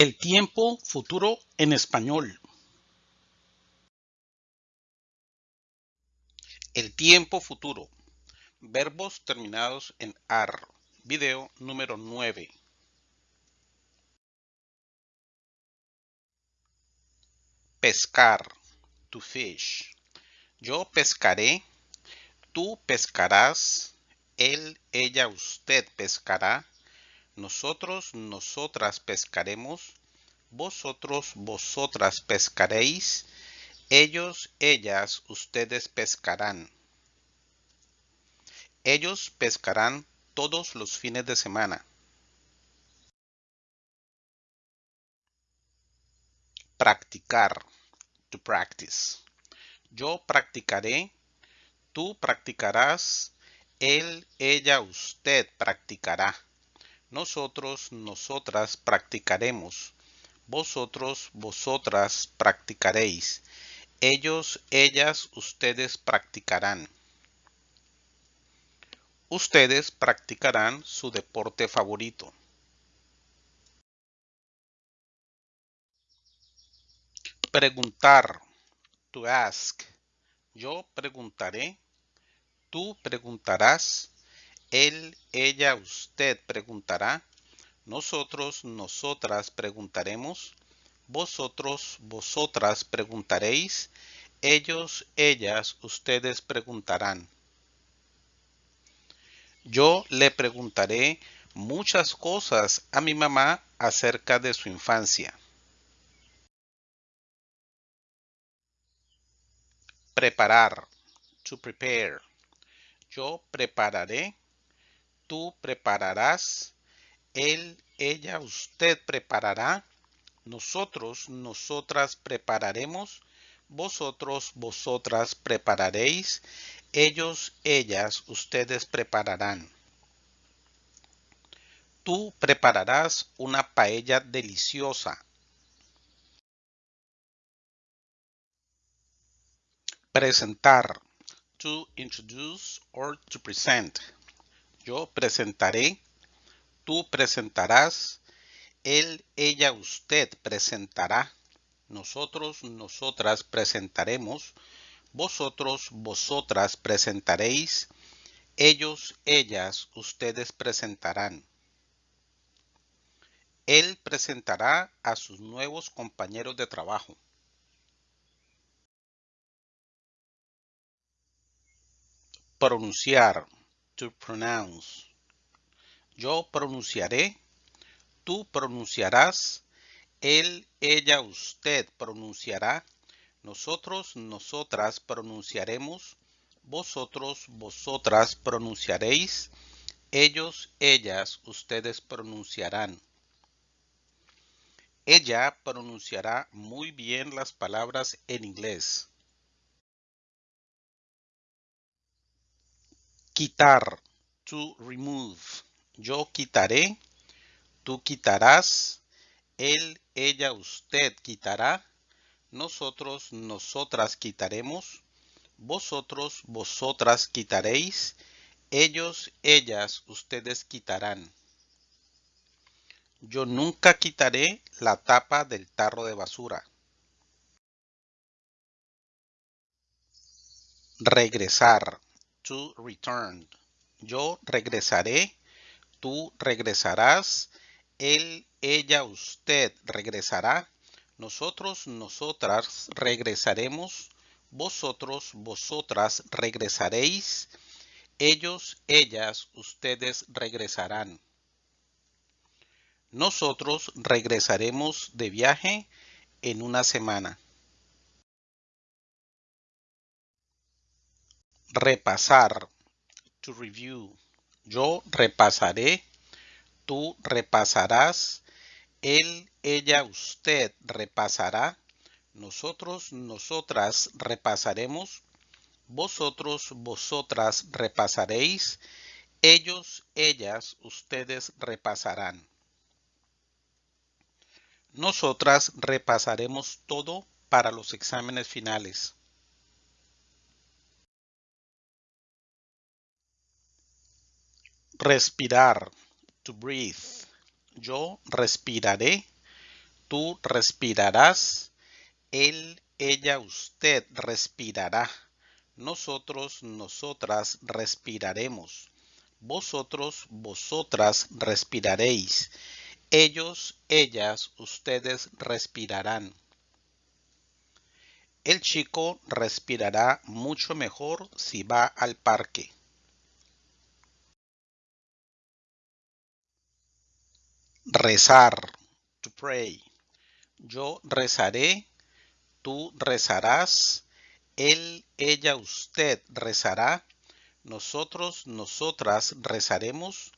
El tiempo futuro en español. El tiempo futuro. Verbos terminados en AR. Video número 9. Pescar. To fish. Yo pescaré. Tú pescarás. Él, ella, usted pescará nosotros, nosotras pescaremos, vosotros, vosotras pescaréis, ellos, ellas, ustedes pescarán. Ellos pescarán todos los fines de semana. Practicar. To practice. Yo practicaré. Tú practicarás. Él, ella, usted practicará. Nosotros, nosotras practicaremos. Vosotros, vosotras practicaréis. Ellos, ellas, ustedes practicarán. Ustedes practicarán su deporte favorito. Preguntar. To ask. Yo preguntaré. Tú preguntarás. Él, ella, usted preguntará. Nosotros, nosotras preguntaremos. Vosotros, vosotras preguntaréis. Ellos, ellas, ustedes preguntarán. Yo le preguntaré muchas cosas a mi mamá acerca de su infancia. Preparar. To prepare. Yo prepararé tú prepararás, él, ella, usted preparará, nosotros, nosotras prepararemos, vosotros, vosotras prepararéis, ellos, ellas, ustedes prepararán. Tú prepararás una paella deliciosa. Presentar. To introduce or to present. Yo presentaré, tú presentarás, él, ella, usted presentará, nosotros, nosotras presentaremos, vosotros, vosotras presentaréis, ellos, ellas, ustedes presentarán. Él presentará a sus nuevos compañeros de trabajo. Pronunciar pronounce. Yo pronunciaré, tú pronunciarás, él, ella, usted pronunciará, nosotros, nosotras pronunciaremos, vosotros, vosotras pronunciaréis, ellos, ellas, ustedes pronunciarán. Ella pronunciará muy bien las palabras en inglés. Quitar, to remove. Yo quitaré, tú quitarás, él, ella, usted quitará, nosotros, nosotras quitaremos, vosotros, vosotras quitaréis, ellos, ellas, ustedes quitarán. Yo nunca quitaré la tapa del tarro de basura. Regresar return. Yo regresaré, tú regresarás, él, ella, usted regresará, nosotros, nosotras regresaremos, vosotros, vosotras regresaréis, ellos, ellas, ustedes regresarán. Nosotros regresaremos de viaje en una semana. Repasar, to review. Yo repasaré, tú repasarás, él, ella, usted repasará, nosotros, nosotras repasaremos, vosotros, vosotras repasaréis, ellos, ellas, ustedes repasarán. Nosotras repasaremos todo para los exámenes finales. Respirar. To breathe. Yo respiraré. Tú respirarás. Él, ella, usted respirará. Nosotros, nosotras respiraremos. Vosotros, vosotras respiraréis. Ellos, ellas, ustedes respirarán. El chico respirará mucho mejor si va al parque. Rezar, to pray. Yo rezaré, tú rezarás, él, ella, usted rezará, nosotros, nosotras rezaremos,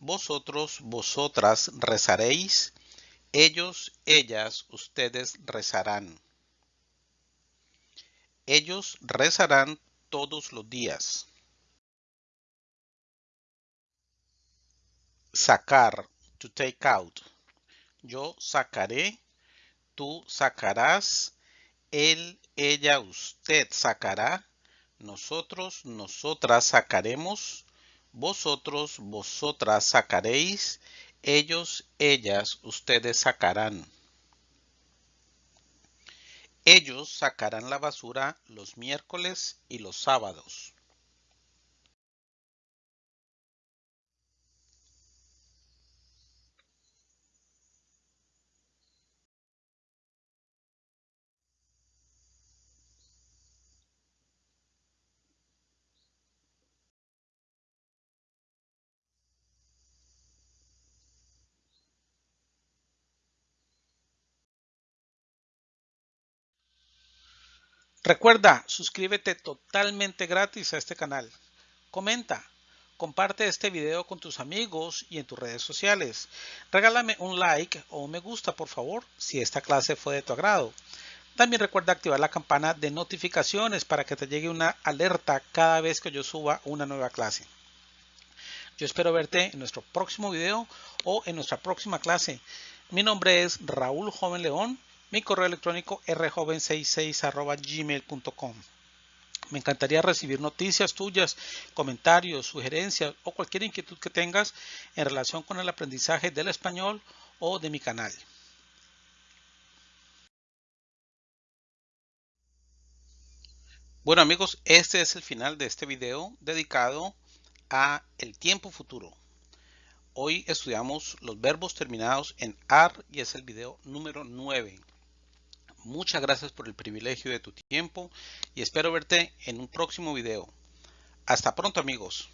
vosotros, vosotras rezaréis, ellos, ellas, ustedes rezarán. Ellos rezarán todos los días. Sacar, to take out. Yo sacaré, tú sacarás, él, ella, usted sacará, nosotros, nosotras sacaremos, vosotros, vosotras sacaréis, ellos, ellas, ustedes sacarán. Ellos sacarán la basura los miércoles y los sábados. Recuerda, suscríbete totalmente gratis a este canal. Comenta, comparte este video con tus amigos y en tus redes sociales. Regálame un like o un me gusta, por favor, si esta clase fue de tu agrado. También recuerda activar la campana de notificaciones para que te llegue una alerta cada vez que yo suba una nueva clase. Yo espero verte en nuestro próximo video o en nuestra próxima clase. Mi nombre es Raúl Joven León mi correo electrónico rjoven66 Me encantaría recibir noticias tuyas, comentarios, sugerencias o cualquier inquietud que tengas en relación con el aprendizaje del español o de mi canal. Bueno amigos, este es el final de este video dedicado a el tiempo futuro. Hoy estudiamos los verbos terminados en AR y es el video número 9. Muchas gracias por el privilegio de tu tiempo y espero verte en un próximo video. Hasta pronto amigos.